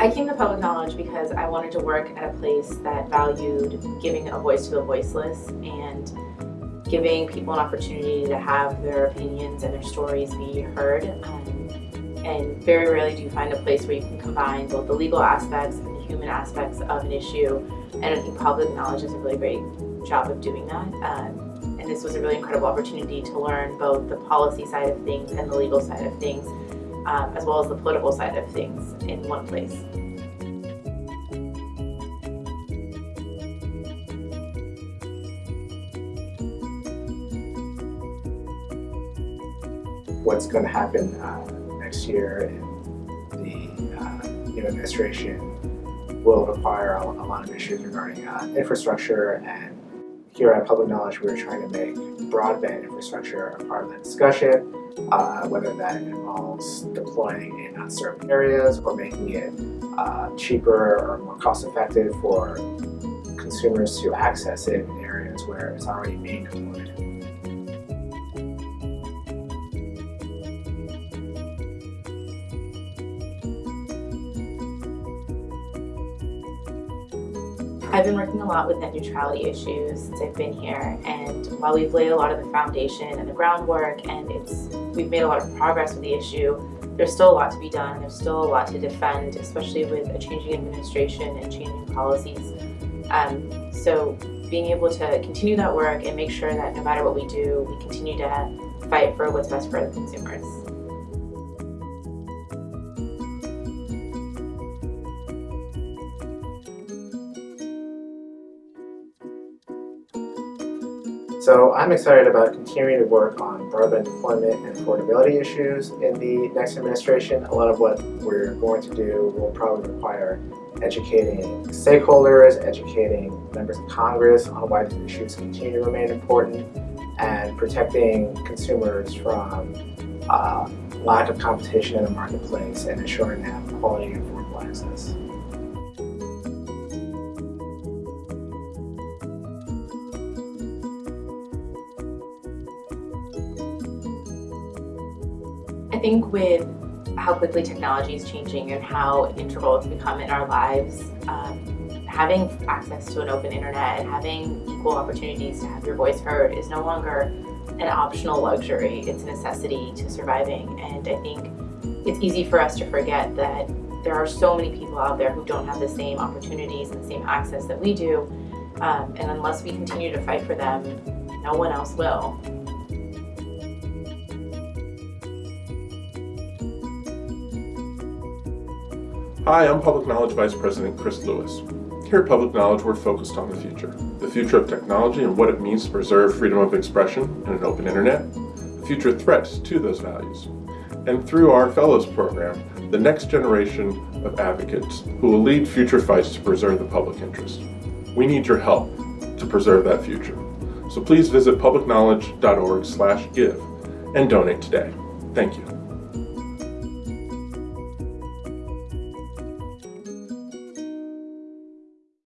I came to Public Knowledge because I wanted to work at a place that valued giving a voice to the voiceless and giving people an opportunity to have their opinions and their stories be heard. Um, and very rarely do you find a place where you can combine both the legal aspects and the human aspects of an issue. And I think Public Knowledge does a really great job of doing that. Um, and this was a really incredible opportunity to learn both the policy side of things and the legal side of things, um, as well as the political side of things in one place. What's going to happen uh, next year in the uh, new administration will require a, a lot of issues regarding uh, infrastructure and here at Public Knowledge we are trying to make broadband infrastructure a part of the discussion, uh, whether that involves deploying in unserved areas or making it uh, cheaper or more cost effective for consumers to access it in areas where it's already being deployed. I've been working a lot with net neutrality issues since I've been here and while we've laid a lot of the foundation and the groundwork and it's we've made a lot of progress with the issue, there's still a lot to be done. There's still a lot to defend, especially with a changing administration and changing policies. Um, so being able to continue that work and make sure that no matter what we do, we continue to fight for what's best for the consumers. So I'm excited about continuing to work on broadband deployment and affordability issues in the next administration. A lot of what we're going to do will probably require educating stakeholders, educating members of Congress on why these issues continue to remain important, and protecting consumers from uh, lack of competition in the marketplace and ensuring they have quality and affordable access. Think with how quickly technology is changing and how integral it's become in our lives, um, having access to an open internet and having equal opportunities to have your voice heard is no longer an optional luxury, it's a necessity to surviving. And I think it's easy for us to forget that there are so many people out there who don't have the same opportunities and the same access that we do. Um, and unless we continue to fight for them, no one else will. Hi, I'm Public Knowledge Vice President Chris Lewis. Here at Public Knowledge, we're focused on the future. The future of technology and what it means to preserve freedom of expression and an open internet, future threats to those values. And through our Fellows Program, the next generation of advocates who will lead future fights to preserve the public interest. We need your help to preserve that future. So please visit publicknowledge.org slash give and donate today. Thank you.